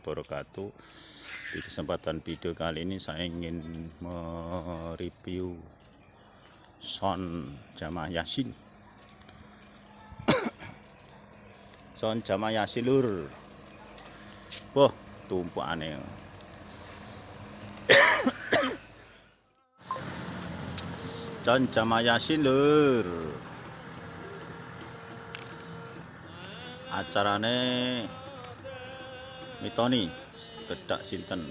wabarakatuh. Di kesempatan video kali ini saya ingin mereview sound jamaah yasin. Sound jamaah yasin lur. Wah tumpuk aneh sound jamaah yasin lur. Acarane mitoni kedak sinten.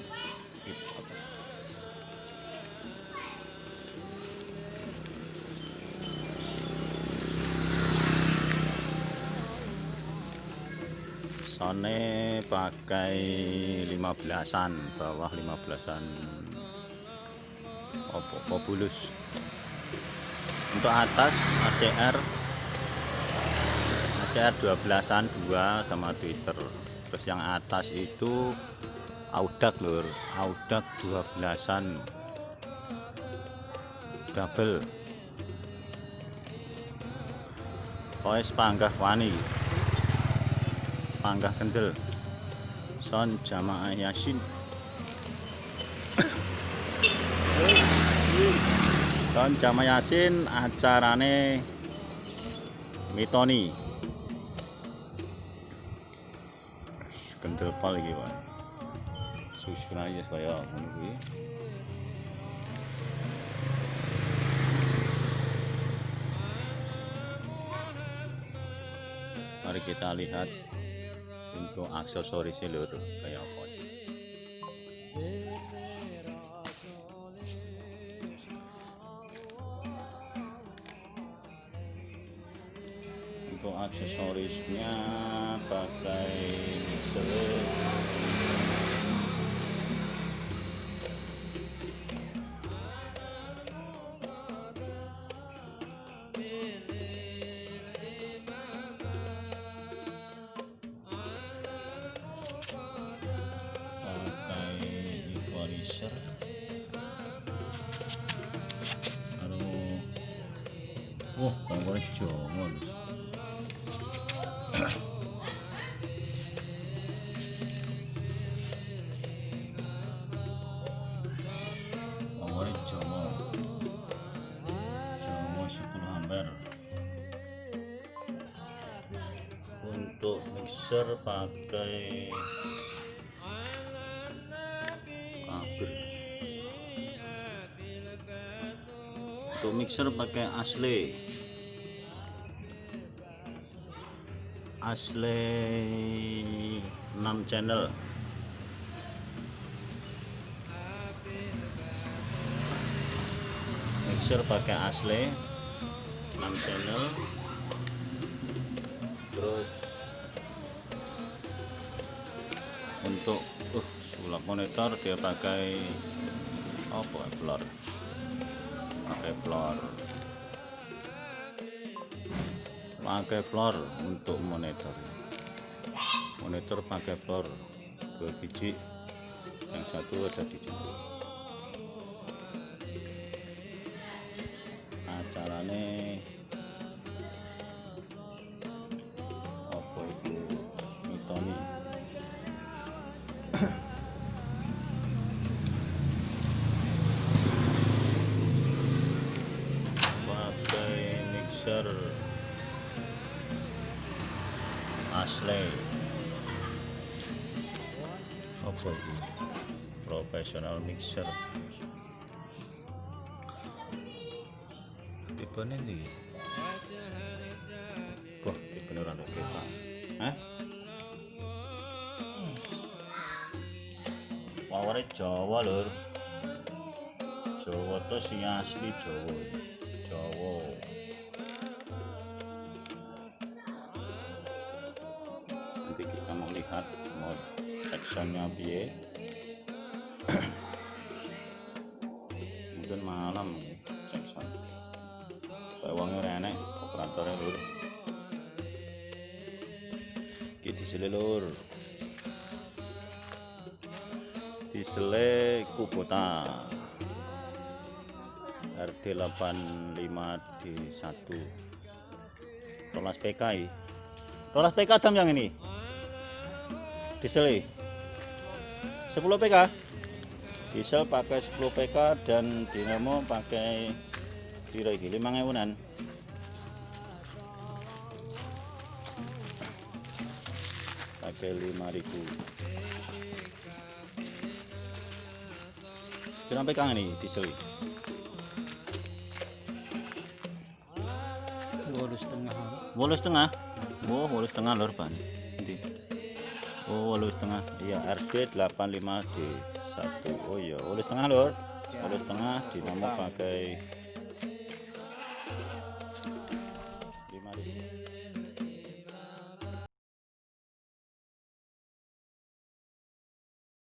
Sone pakai 15an bawah 15an opo bulus? Untuk atas ACR ACR 12an 2 sama Twitter terus yang atas itu audak lur. Audak 12an double. Poes panggah wani. Panggah kendel. Son jamaah yasin. Son jamaah yasin acarane mitoni kendel pal iki wae susun aja saya ngono kuwi. Mari kita lihat untuk aksesoris lur kayak untuk aksesorisnya pakai mixer. Wah kompornya jongol. kompornya 10 ampere untuk mixer pakai kabel. Untuk mixer pakai asli asli 6 channel. Mixer pakai asli 6 channel. Terus untuk uh sulap monitor dia pakai apa blur? Pakai blur. Pakai blur untuk monitor. Monitor pakai blur. Dua biji yang satu ada di acarane apa itu mitoni pakai mixer. Asli. Apa itu? Profesional mixer tipe ini wah ini rada kita Hah? Powernya Jawa lur. Jawa tuh sing asli Jawa Jawa. Nanti kita mau lihat mau actionnya biye mungkin malam Jackson uangnya renek operatornya lur. Kita selelur disele Kubota RD 85 D 1 Rolas PK Rolas PK dam yang ini? Disele 10 PK diesel pakai 10 PK dan dinamo pakai piro iki 5000-an pakai 5000 Berapa PK ini diesel iki? Dua setengah. Wolu setengah. Oh, wolu setengah lor pan. Nanti. Oh, wolu setengah. Iya, RD 85D 1. Oh iya, wolu setengah lor. Wolu setengah dinamo pakai in